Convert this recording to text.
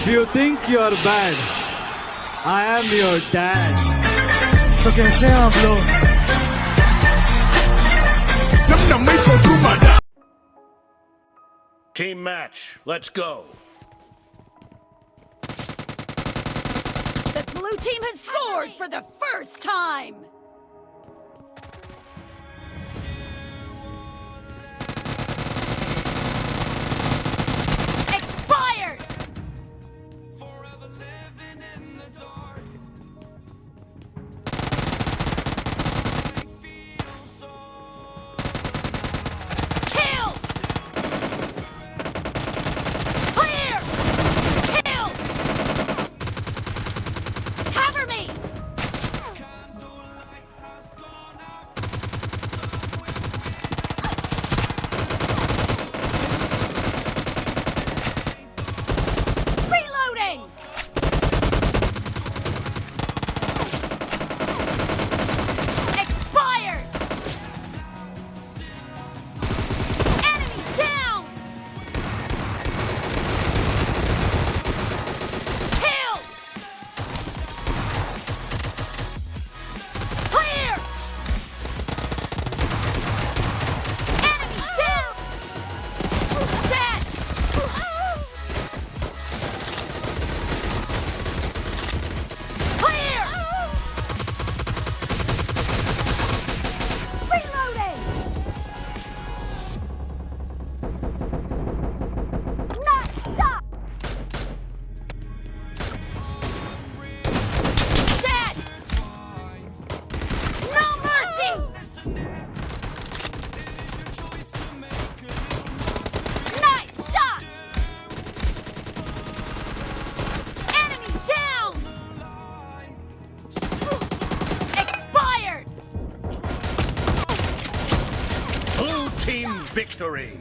If you think you're bad, I am your dad. तो कैसे हैं आप लोग Team match, let's go. The blue team has scored for the first time! Victory.